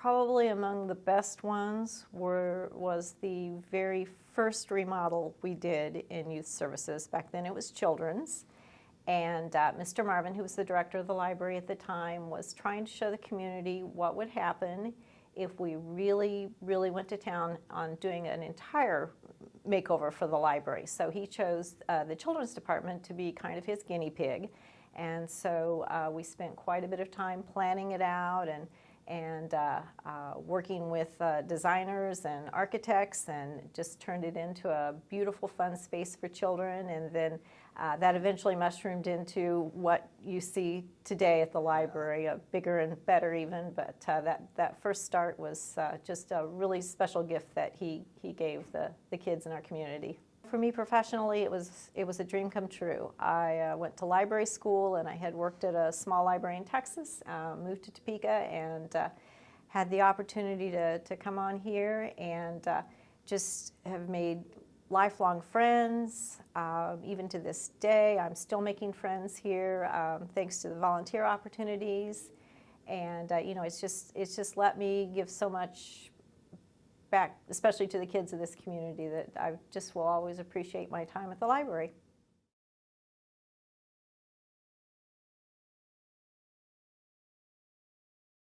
Probably among the best ones were was the very first remodel we did in youth services. Back then it was children's. And uh, Mr. Marvin, who was the director of the library at the time, was trying to show the community what would happen if we really, really went to town on doing an entire makeover for the library. So he chose uh, the children's department to be kind of his guinea pig. And so uh, we spent quite a bit of time planning it out and and uh, uh, working with uh, designers and architects and just turned it into a beautiful fun space for children and then uh, that eventually mushroomed into what you see today at the library, bigger and better even, but uh, that, that first start was uh, just a really special gift that he, he gave the, the kids in our community. For me professionally, it was, it was a dream come true. I uh, went to library school and I had worked at a small library in Texas, uh, moved to Topeka and uh, had the opportunity to, to come on here and uh, just have made lifelong friends. Um, even to this day, I'm still making friends here um, thanks to the volunteer opportunities. And uh, you know, it's just it's just let me give so much back, especially to the kids of this community, that I just will always appreciate my time at the library.